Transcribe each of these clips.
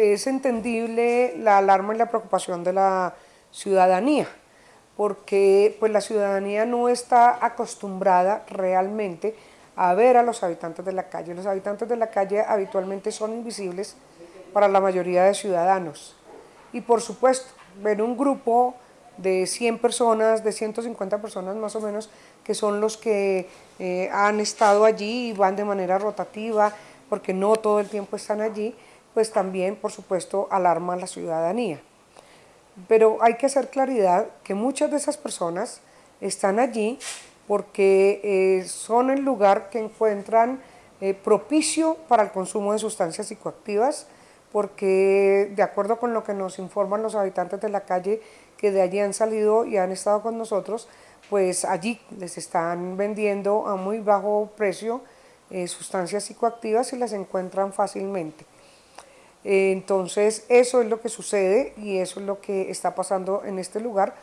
es entendible la alarma y la preocupación de la ciudadanía, porque pues, la ciudadanía no está acostumbrada realmente a ver a los habitantes de la calle. Los habitantes de la calle habitualmente son invisibles para la mayoría de ciudadanos. Y por supuesto, ver un grupo de 100 personas, de 150 personas más o menos, que son los que eh, han estado allí y van de manera rotativa, porque no todo el tiempo están allí, pues también, por supuesto, alarma a la ciudadanía. Pero hay que hacer claridad que muchas de esas personas están allí porque eh, son el lugar que encuentran eh, propicio para el consumo de sustancias psicoactivas, porque de acuerdo con lo que nos informan los habitantes de la calle que de allí han salido y han estado con nosotros, pues allí les están vendiendo a muy bajo precio eh, sustancias psicoactivas y las encuentran fácilmente. Entonces eso es lo que sucede y eso es lo que está pasando en este lugar,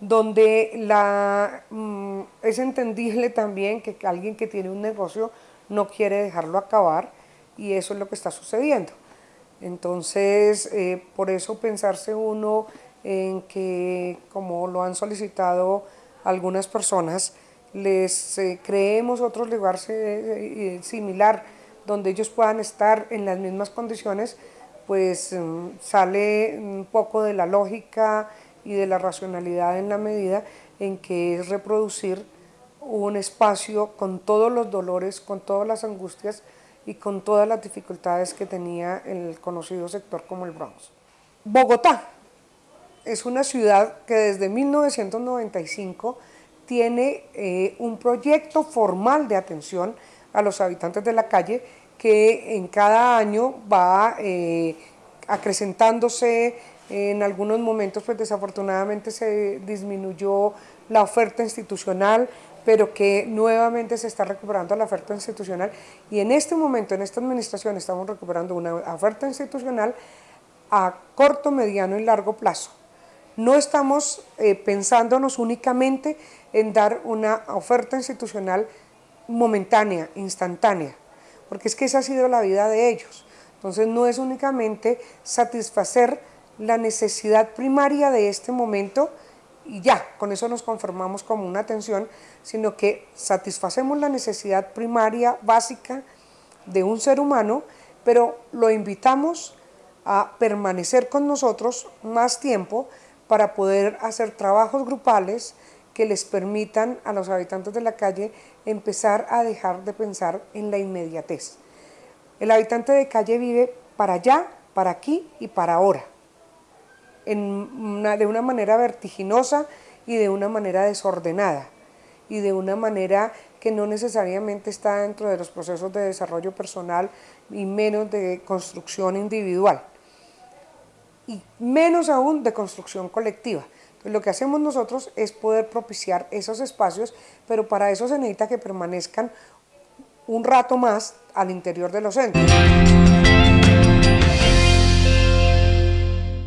donde la, mm, es entendible también que alguien que tiene un negocio no quiere dejarlo acabar y eso es lo que está sucediendo. Entonces, eh, por eso pensarse uno en que, como lo han solicitado algunas personas, les eh, creemos otro lugar eh, similar donde ellos puedan estar en las mismas condiciones, pues mm, sale un poco de la lógica y de la racionalidad en la medida en que es reproducir un espacio con todos los dolores, con todas las angustias y con todas las dificultades que tenía el conocido sector como el Bronx. Bogotá es una ciudad que desde 1995 tiene eh, un proyecto formal de atención a los habitantes de la calle que en cada año va eh, acrecentándose, en algunos momentos pues desafortunadamente se disminuyó la oferta institucional, pero que nuevamente se está recuperando la oferta institucional y en este momento, en esta administración, estamos recuperando una oferta institucional a corto, mediano y largo plazo. No estamos eh, pensándonos únicamente en dar una oferta institucional momentánea, instantánea, porque es que esa ha sido la vida de ellos. Entonces no es únicamente satisfacer la necesidad primaria de este momento, y ya, con eso nos conformamos como una atención, sino que satisfacemos la necesidad primaria, básica de un ser humano, pero lo invitamos a permanecer con nosotros más tiempo para poder hacer trabajos grupales que les permitan a los habitantes de la calle empezar a dejar de pensar en la inmediatez. El habitante de calle vive para allá, para aquí y para ahora de una manera vertiginosa y de una manera desordenada y de una manera que no necesariamente está dentro de los procesos de desarrollo personal y menos de construcción individual y menos aún de construcción colectiva. Lo que hacemos nosotros es poder propiciar esos espacios, pero para eso se necesita que permanezcan un rato más al interior de los centros.